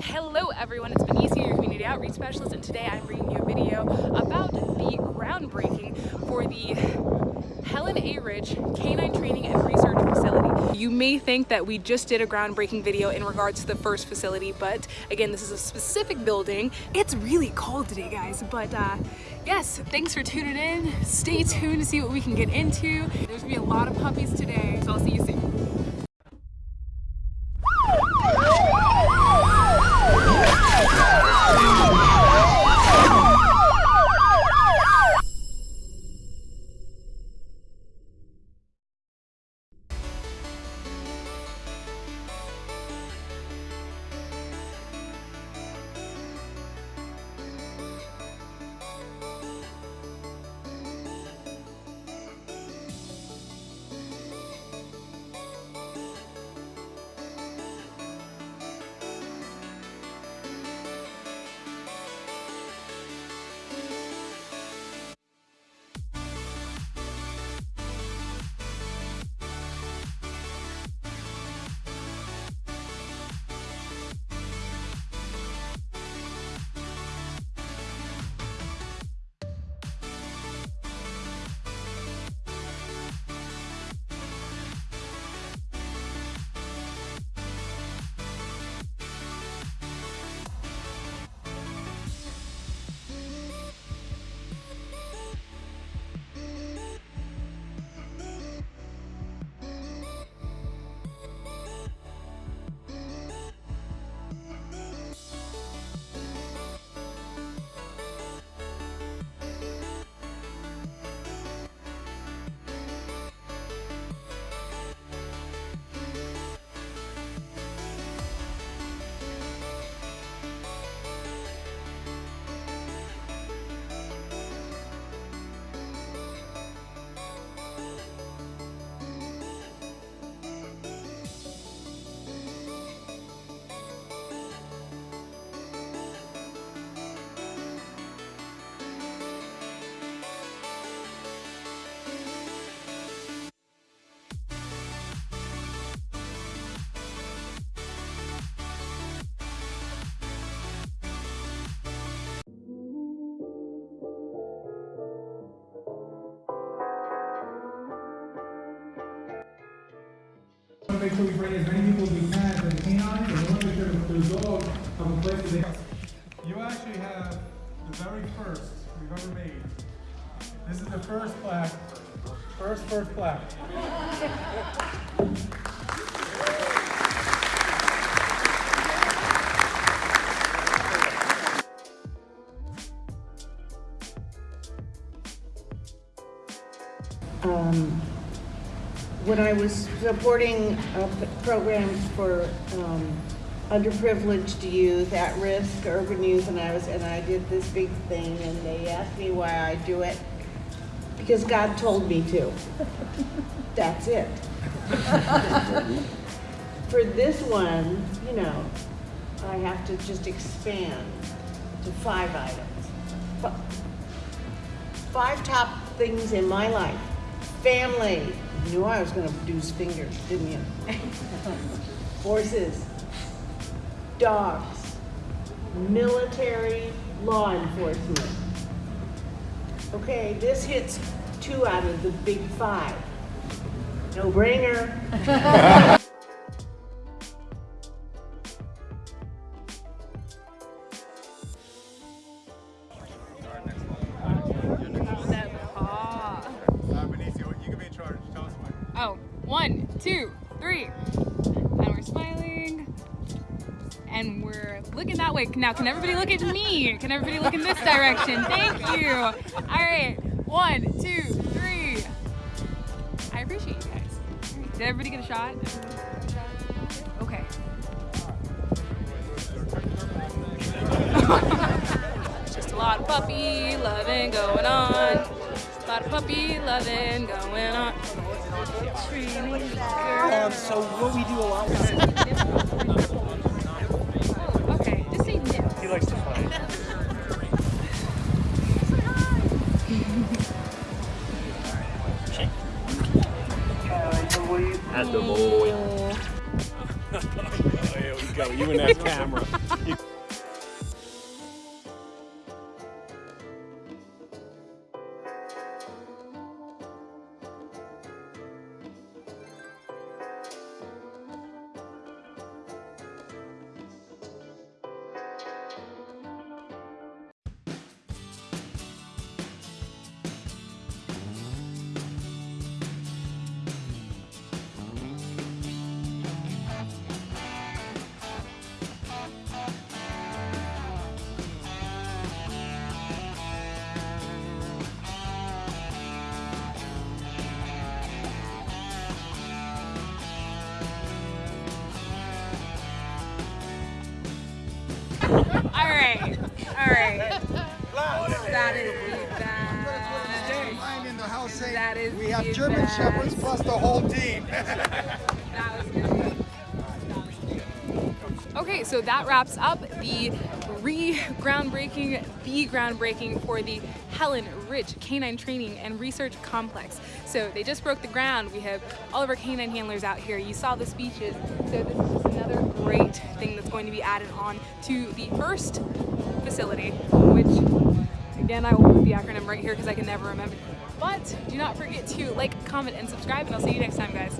Hello everyone, it's Benicia, your community outreach specialist, and today I'm bringing you a video about the groundbreaking for the Helen A. Ridge Canine Training and Research Facility. You may think that we just did a groundbreaking video in regards to the first facility, but again, this is a specific building. It's really cold today, guys, but uh, yes, thanks for tuning in. Stay tuned to see what we can get into. There's gonna be a lot of puppies today, make sure we bring as many people as we can to the canines, and we want to make sure that the dogs have a place to they. You actually have the very first we've ever made. This is the first plaque, first, first plaque. um, when I was supporting uh, programs for um, underprivileged youth, at-risk urban youth, and I was, and I did this big thing, and they asked me why I do it, because God told me to. That's it. For this one, you know, I have to just expand to five items. Fi- Five top things in my life. Family. You knew I was gonna produce fingers, didn't you? Horses. Dogs. Military, law enforcement. Okay, this hits two out of the big five. No brainer. two, three. And we're smiling. And we're looking that way. Now, can everybody look at me? Can everybody look in this direction? Thank you. All right, one, two, three. I appreciate you guys. Did everybody get a shot? Okay. Just a lot of puppy loving going on. A lot of puppy loving going on. Um, so what we do a lot with Okay, just say no. he likes to play. At the boy. There we go. You and that camera. Right, all right. That is the in the house saying That is we have German best. Shepherds plus the whole team. That was good. Okay, so that wraps up the re-groundbreaking, the groundbreaking for the Helen Rich Canine Training and Research Complex. So they just broke the ground. We have all of our canine handlers out here. You saw the speeches. So this is just another great thing that's going to be added on to the first facility, which again, I will put the acronym right here because I can never remember. But do not forget to like, comment, and subscribe, and I'll see you next time, guys.